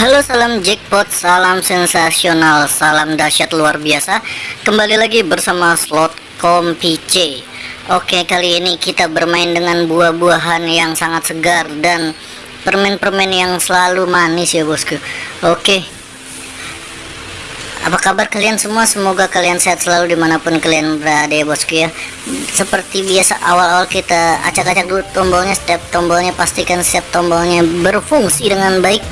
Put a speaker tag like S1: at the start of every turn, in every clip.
S1: Halo salam jackpot, salam sensasional, salam dahsyat luar biasa. Kembali lagi bersama slot kompice Oke kali ini kita bermain dengan buah-buahan yang sangat segar Dan permen-permen yang selalu manis ya bosku. Oke. Apa kabar kalian semua? Semoga kalian sehat selalu di mana pun kalian berada ya bosku ya. Seperti biasa awal-awal kita acak-acak dulu tombolnya. Setiap tombolnya pastikan setiap tombolnya berfungsi dengan baik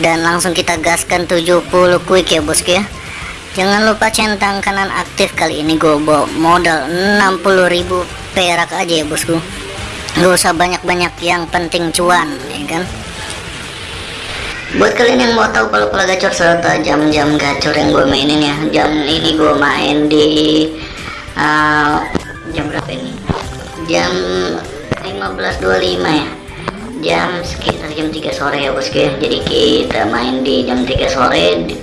S1: dan langsung kita gaskan 70 quick ya bosku ya. Jangan lupa centang kanan aktif kali ini gue bawa modal 60.000 perak aja ya bosku. Gak usah banyak-banyak yang penting cuan ya kan? Buat kalian yang mau tahu kalau pola gacor serta jam-jam gacor yang gue mainin ya. Jam ini gue main di uh, jam berapa ini? Jam 15.25 ya jam sekitar jam 3 sore ya bosku ya jadi kita main di jam 3 sore. Di,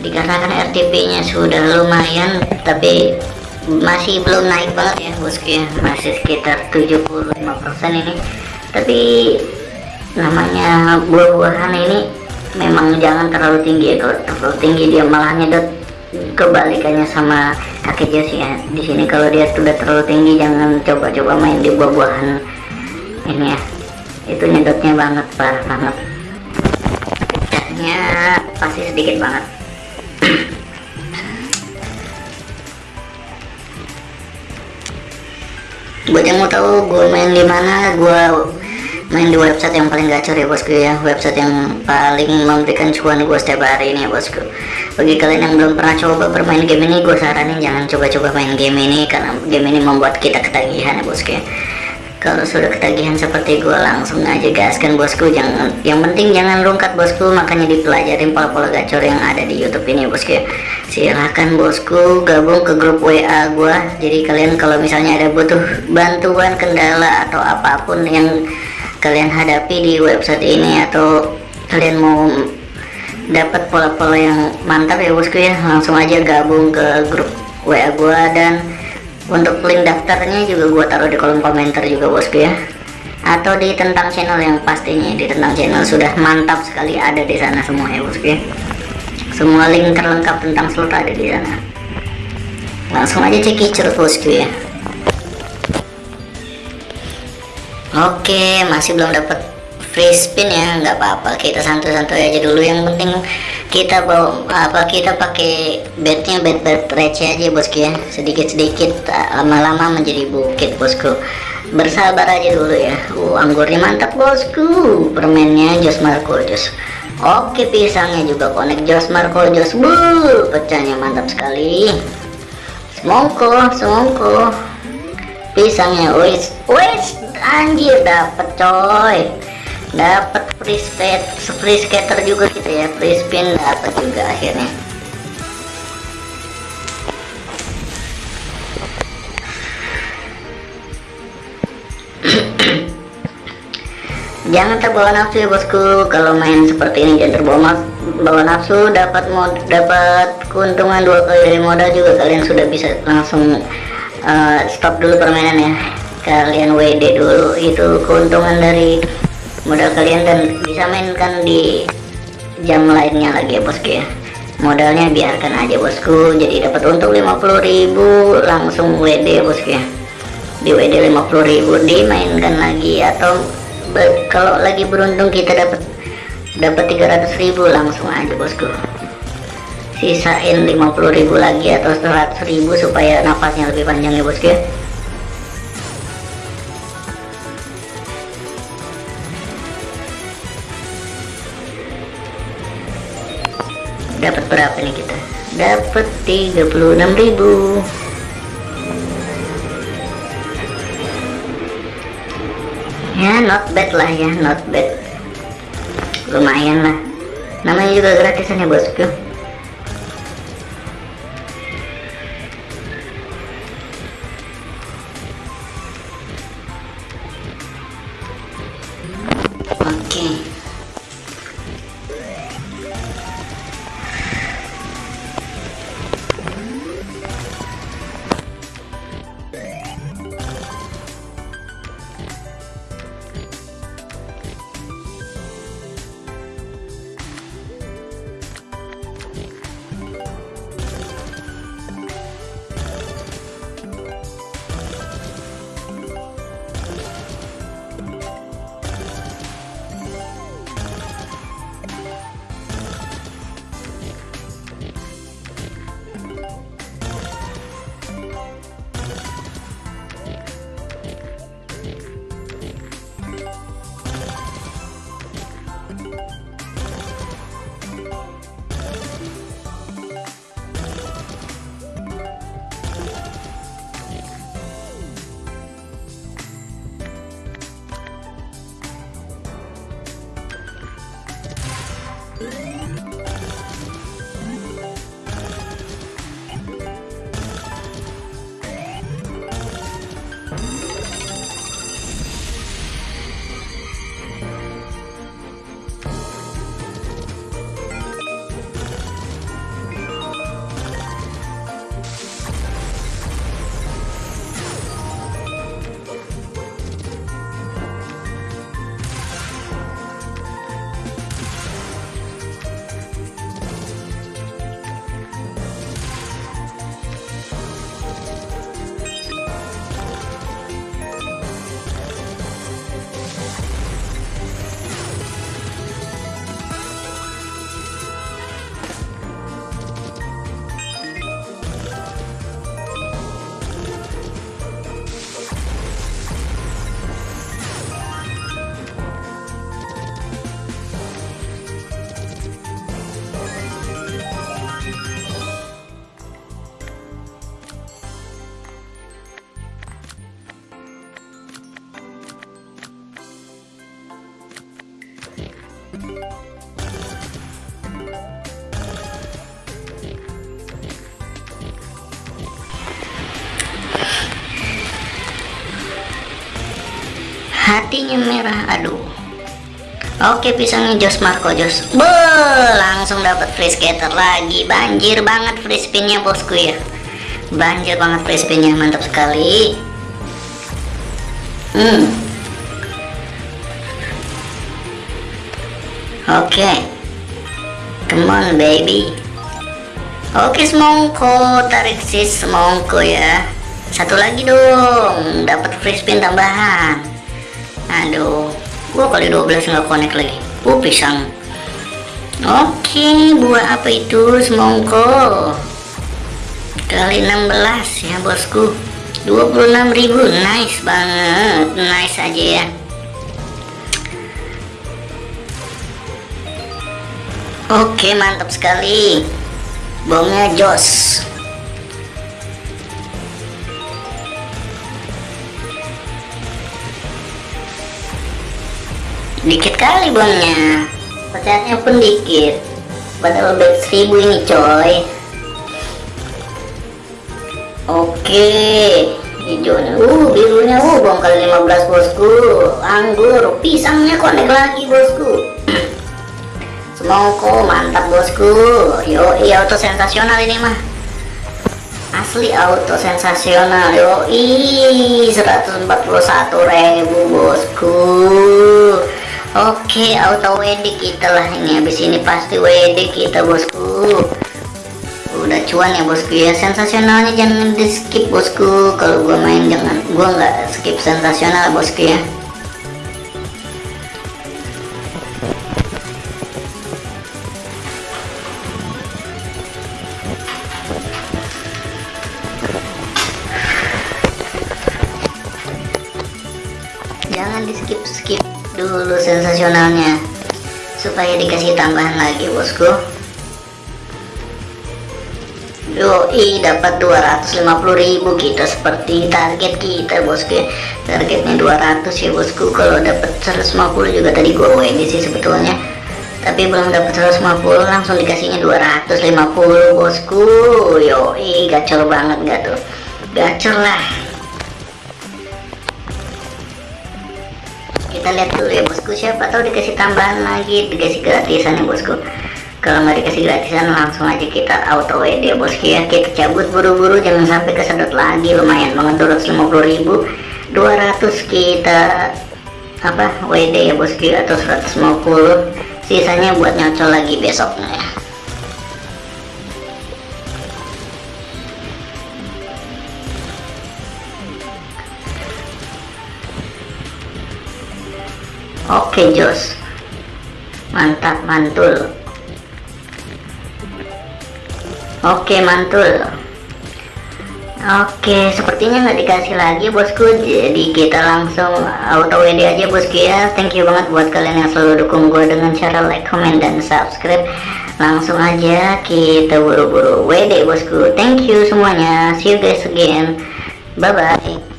S1: dikarenakan RTP nya sudah lumayan tapi masih belum naik banget ya bosku ya masih sekitar 75% ini. Tapi namanya buah-buahan ini memang jangan terlalu tinggi ya. Kalau terlalu tinggi dia malah nyedot kebalikannya sama kakek Jos ya. Di sini kalau dia sudah terlalu tinggi jangan coba-coba main di buah-buahan ini ya itu nyedotnya banget parah banget. Pecahnya pasti sedikit banget. Buat yang mau tahu gue main di mana gue main di website yang paling gacor ya bosku ya. Website yang paling memberikan cuan gue setiap hari ini ya bosku. Bagi kalian yang belum pernah coba bermain game ini gue saranin jangan coba-coba main game ini karena game ini membuat kita ketagihan ya bosku ya kalau sudah ketagihan seperti gue langsung aja gaskan bosku. Jangan yang penting jangan rungkat bosku. Makanya dipelajarin pola-pola gacor yang ada di YouTube ini bosku ya. Silahkan bosku gabung ke grup WA gue jadi kalian kalau misalnya ada butuh bantuan kendala atau apa pun yang kalian hadapi di website ini atau kalian mau dapat pola-pola yang mantap ya bosku ya langsung aja gabung ke grup WA gue dan untuk link daftarnya juga gua taruh di kolom komentar juga bosku ya. Atau di tentang channel yang pastinya di tentang channel sudah mantap sekali ada di sana semua ya bosku ya. Semua link terlengkap tentang slot ada di sana. Langsung aja cek bosku ya. Oke masih belum dapat free spin ya. Nggak apa-apa kita santai-santai aja dulu. Yang penting kita bawa apa kita pakai bednya bed bed receh aja bosku ya sedikit-sedikit lama-lama menjadi bukit bosku. Bersabar aja dulu ya. Uh anggurnya mantap bosku. Permennya Jos Marco Jos. Oke pisangnya juga konek Jos Marco Jos. Bu pecahnya mantap sekali. Semongko semongko. Pisangnya wis wis anjir dapet coy dapat free skate free skater juga gitu ya free spin dapat juga akhirnya. Jangan terbawa nafsu ya bosku. Kalau main seperti ini jangan terbawa bawa nafsu dapat mod dapat keuntungan dua kali dari modal juga kalian sudah bisa langsung uh, stop dulu permainan ya. Kalian WD dulu itu keuntungan dari modal kalian dan bisa mainkan di jam lainnya lagi ya bosku ya. Modalnya biarkan aja bosku. Jadi dapat untung 50.000 langsung WD ya bosku ya. Di WD 50.000 dimainkan lagi atau kalau lagi beruntung kita dapat dapat 300.000 langsung aja bosku. Sisain 50.000 lagi atau 100.000 supaya nafasnya lebih panjang ya bosku ya dapat berapa nih kita? Dapat 36.000 ya not bad lah ya not bad. Lumayan lah. Namanya juga gratisan ya bosku hatinya merah aduh. Oke pisangnya Jos Marco Jos Be, langsung dapat free scatter lagi. Banjir banget free spinnya bosku ya. Banjir banget free spinnya mantap sekali. Hmm. Oke. Okay. come on baby. Oke okay, semongko tarik sis semongko ya. Satu lagi dong dapat free spin tambahan aduh gua kali 12 nggak connect lagi. Uh pisang. Oke buah apa itu? Semongko. Kali 16 ya bosku. 26.000 nice banget. Nice aja ya. Oke mantap sekali. Bomnya jos dikit kali bangnya pecahannya pun dikit. Padahal back 1000 ini coy? Oke. Hijaunya uh birunya uh bong kali 15 bosku. Anggur pisangnya konek lagi bosku. Semongko mantap bosku. Yo iya auto sensasional ini mah. Asli auto sensasional yo 141 ribu bosku Oke auto WD kita lah ini. Habis ini pasti WD kita bosku. Udah cuan ya bosku ya. Sensasionalnya jangan di skip bosku. Kalau gua main jangan. Gua nggak skip sensasional bosku ya dulu sensasionalnya. Supaya dikasih tambahan lagi bosku. Yoi dapat 250.000 kita seperti target kita bosku. Targetnya 200 ya bosku. Kalau dapat 150 juga tadi gue WD sih sebetulnya. Tapi belum dapat 150 langsung dikasihnya 250 bosku. Yoi gacor banget gak tuh? Gacor lah kita lihat dulu ya bosku. Siapa tahu dikasih tambahan lagi dikasih gratisan ya bosku. Kalau nggak dikasih gratisan langsung aja kita auto WD ya bosku ya. Kita cabut buru-buru jangan sampai kesedot lagi. Lumayan banget 250 ribu 200 kita apa WD ya bosku atau 150 sisanya buat nyocol lagi besoknya Oke Jos. Mantap mantul. Oke mantul. Oke sepertinya nggak dikasih lagi bosku. Jadi kita langsung auto WD aja bosku ya. Thank you banget buat kalian yang selalu dukung gue Dengan cara like, comment, dan subscribe. Langsung aja kita buru-buru WD bosku. Thank you semuanya. See you guys again. Bye bye